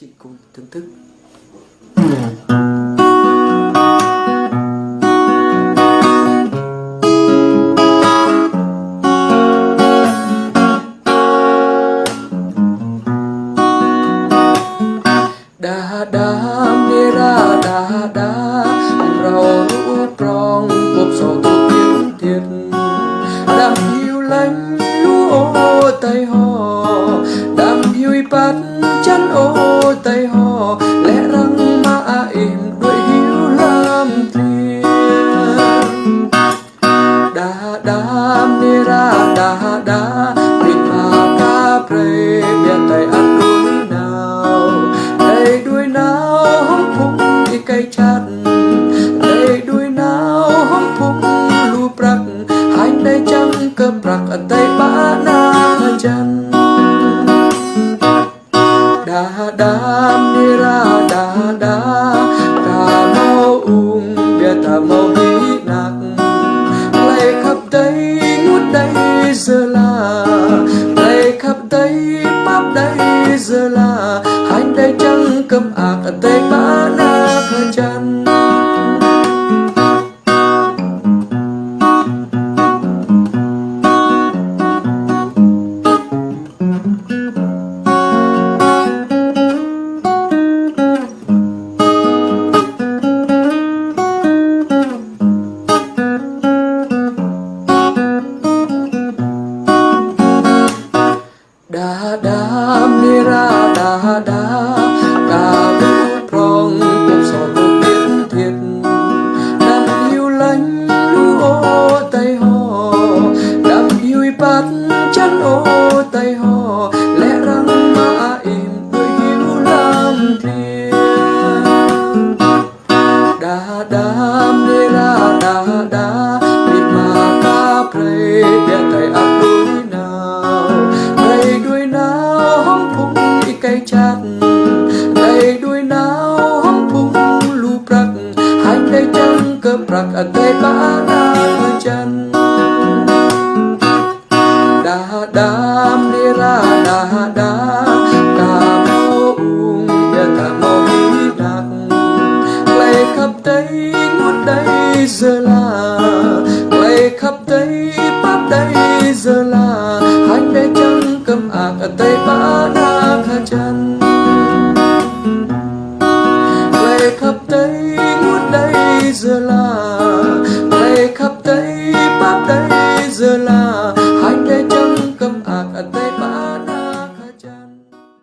chị cùng thưởng thức. Đa đa mê ra đa đa rau rong cuộc sầu thiệt thiệt និរាដាដាព្រឹកផាកាប្រេមានតែអត់ដូចណៅតែដូចណៅហំភុំទីកៃឆាត់តែដូចណៅហំភុំលូប្រាក់ហើយតែចាំកើប្រាក់អតីបាណាចាន់ដាដានិរាដាដាកាមោអ៊ុងវាតាមោ đây giờ là hai đây chẳng cầm gembira dahada dah. cây chát. Tay đuôi nào hóng phung lu prak hành đầy chân cơ prak ở tay bá na chân. Đa đam đi ra đa đa đa mô ung đa đa mô đi đặc lấy khắp tay ngút đây giờ là lấy khắp tay bắp đây giờ là hành tay chân cầm ạc ở tay bá na giờ là ngày khắp tây bát tây giờ là